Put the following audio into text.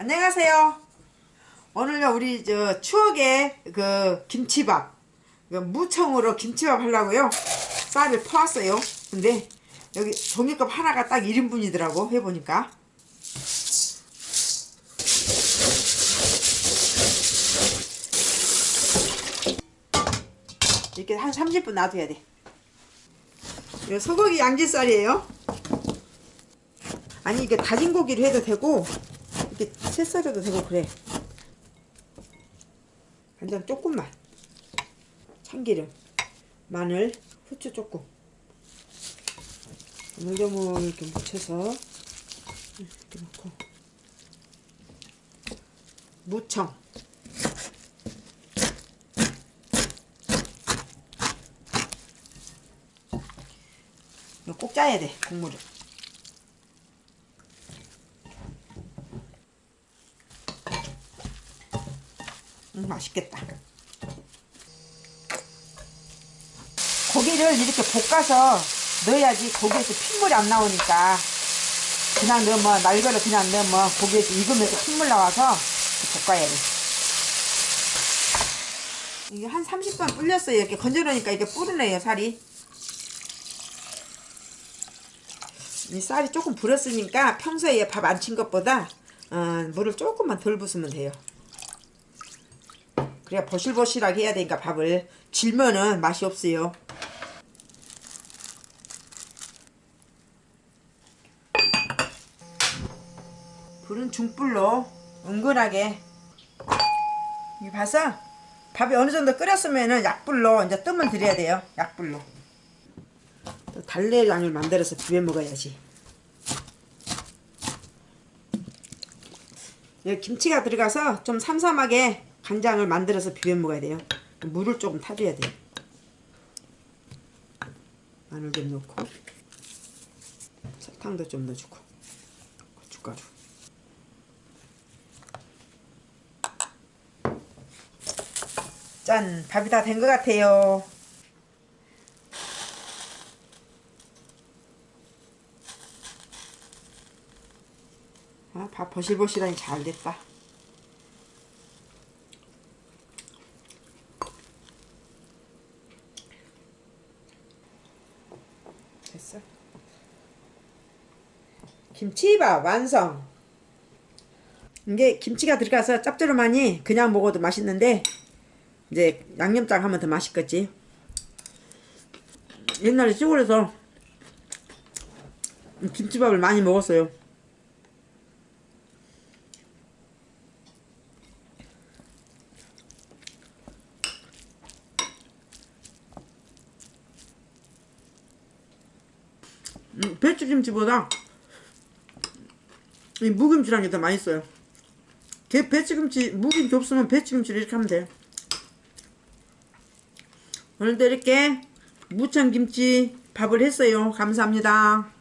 안녕하세요. 오늘요 우리 저 추억의 그 김치밥 그 무청으로 김치밥 하려고요. 쌀을 퍼왔어요. 근데 여기 종이컵 하나가 딱 1인분이더라고 해보니까. 이렇게 한 30분 놔둬야 돼. 이거 소고기 양지살이에요. 아니 이게 다진 고기를 해도 되고 이렇게 채 썰어도 되고 그래. 간장 조금만. 참기름. 마늘 후추 조금. 물조물 이렇게 묻혀서 이렇게 넣고. 무청. 이거 꼭 짜야 돼 국물을 음, 맛있겠다. 고기를 이렇게 볶아서 넣어야지 고기에서 핏물이 안 나오니까 그냥 넣으면 날거를 그냥 넣으면 고기에서 익으면서 핏물 나와서 볶아야 돼. 이게 한 30분 불렸어요. 이렇게 건져놓으니까 이게 뿌르네요, 살이. 이 쌀이 조금 불었으니까 평소에 밥 안 친 것보다 어, 물을 조금만 덜 부으면 돼요. 그래야 버실버실하게 해야 되니까 밥을. 질면은 맛이 없어요. 불은 중불로 은근하게. 이 봐서 밥이 어느 정도 끓였으면은 약불로 이제 뜨면 드려야 돼요. 약불로. 또 달래장을 만들어서 비벼 먹어야지. 여기 김치가 들어가서 좀 삼삼하게 간장을 만들어서 비벼 먹어야 돼요. 물을 조금 타줘야 돼요. 마늘 좀 넣고 설탕도 좀 넣어주고 고춧가루 짠! 밥이 다 된 것 같아요. 아, 밥 버실버실하니 잘 됐다. 됐어. 김치밥 완성. 이게 김치가 들어가서 짭조름하니 그냥 먹어도 맛있는데 이제 양념장 하면 더 맛있겠지. 옛날에 시골에서 김치밥을 많이 먹었어요. 음, 배추김치보다 이 무김치라는 게더 맛있어요. 게 배추김치 무김치 없으면 배추김치를 이렇게 하면 돼요. 오늘도 이렇게 무청김치 밥을 했어요. 감사합니다.